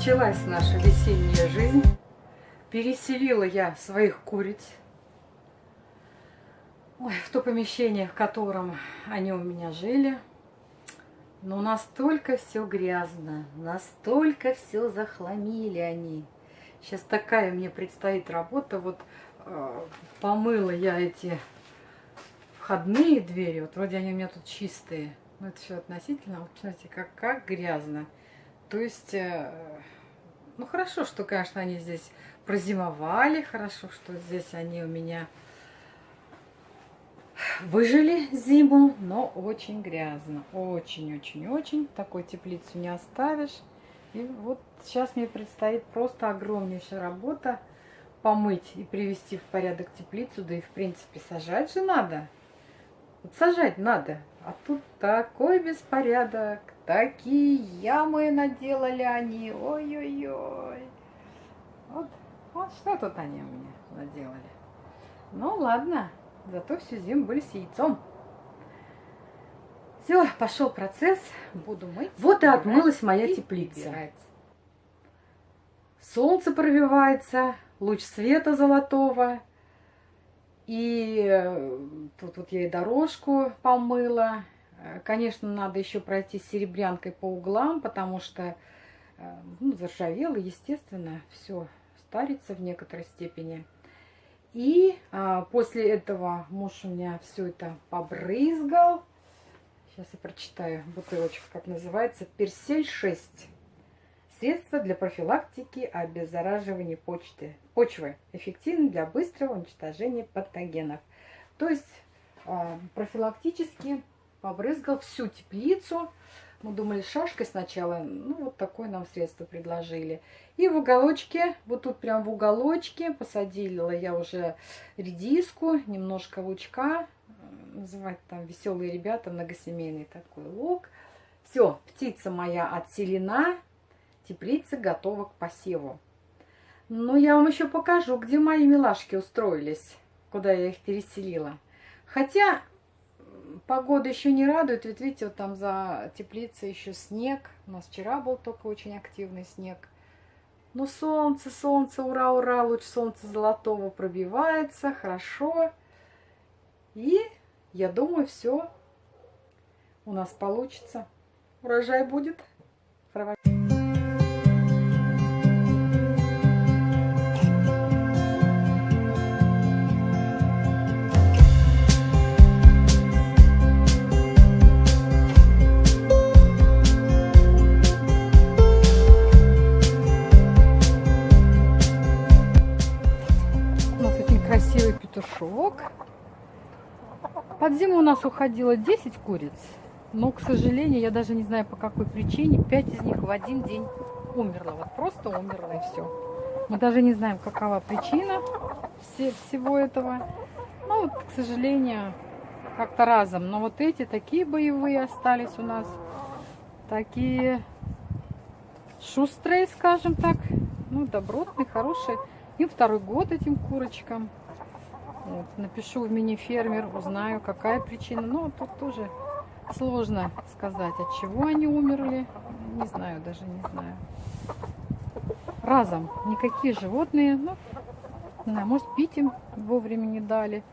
Началась наша весенняя жизнь. Переселила я своих куриц Ой, в то помещение, в котором они у меня жили. Но настолько все грязно, настолько все захламили они. Сейчас такая мне предстоит работа. Вот э, помыла я эти входные двери. Вот вроде они у меня тут чистые. Но это все относительно. Вот, смотрите, как, как грязно. То есть, э, ну хорошо, что, конечно, они здесь прозимовали. Хорошо, что здесь они у меня выжили зиму, но очень грязно. Очень-очень-очень. Такой теплицу не оставишь. И вот сейчас мне предстоит просто огромнейшая работа помыть и привести в порядок теплицу, да и в принципе сажать же надо. Вот сажать надо. А тут такой беспорядок, такие ямы наделали они. Ой-ой-ой. Вот, вот что тут они меня наделали. Ну ладно, зато всю зиму были с яйцом. Все, пошел процесс. Буду мыть. Вот и отмылась моя и теплица. Убирать. Солнце пробивается, луч света золотого. И э, тут вот я и дорожку помыла. Э, конечно, надо еще пройти серебрянкой по углам, потому что э, ну, заржавело, естественно, все старится в некоторой степени. И а, после этого муж у меня все это побрызгал. Сейчас я прочитаю бутылочку, как называется. Персель 6. Средство для профилактики обеззараживания почты, почвы. Эффективно для быстрого уничтожения патогенов. То есть а, профилактически побрызгал всю теплицу. Мы думали шашкой сначала, ну вот такое нам средство предложили. И в уголочке, вот тут прям в уголочке посадила я уже редиску, немножко лучка, называть там веселые ребята, многосемейный такой лук. Все, птица моя отселена, теплица готова к посеву. Ну, я вам еще покажу, где мои милашки устроились, куда я их переселила. Хотя погода еще не радует, ведь видите, вот там за теплицей еще снег. У нас вчера был только очень активный снег. Ну, солнце, солнце, ура, ура, луч солнца золотого пробивается, хорошо. И я думаю, все у нас получится. Урожай будет. Петушок. Под зиму у нас уходило 10 куриц, но, к сожалению, я даже не знаю по какой причине, 5 из них в один день умерло. Вот просто умерло и все. Мы даже не знаем, какова причина все, всего этого. Ну, вот, к сожалению, как-то разом. Но вот эти такие боевые остались у нас. Такие шустрые, скажем так. Ну, добротные, хорошие. Им второй год этим курочкам. Вот, напишу в мини-фермер, узнаю, какая причина. Но тут тоже сложно сказать, от чего они умерли. Не знаю, даже не знаю. Разом. Никакие животные. Ну, знаю, может, пить им вовремя не дали.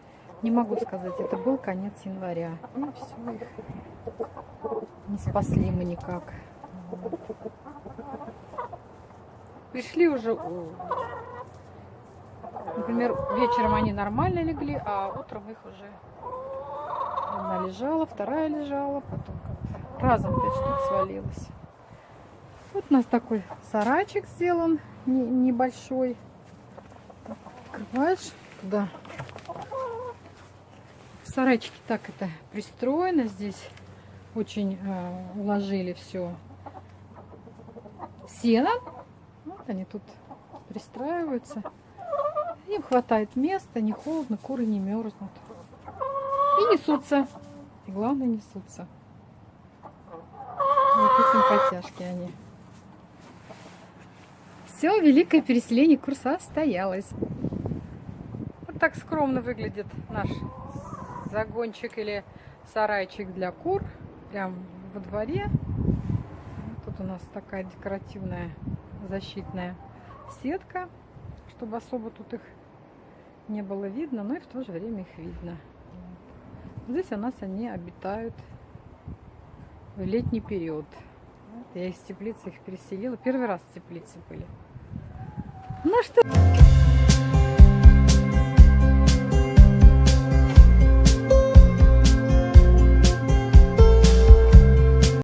Не могу сказать, это был конец января. И все, их не спасли мы никак. Пришли уже Например, вечером они нормально легли, а утром их уже одна лежала, вторая лежала, потом разом пять штук свалилось. Вот у нас такой сарайчик сделан, небольшой. Открываешь туда. В сарайчике так это пристроено. Здесь очень э, уложили все сено. Вот они тут пристраиваются. Им хватает места, не холодно, куры не мерзнут. И несутся. И главное, несутся. Вот и симпатяшки они. Все, великое переселение кур состоялось. Вот так скромно выглядит наш загончик или сарайчик для кур. Прям во дворе. Тут у нас такая декоративная защитная сетка, чтобы особо тут их не было видно, но и в то же время их видно. Здесь у нас они обитают в летний период. Вот я из теплицы их переселила. Первый раз в теплице были. Ну что...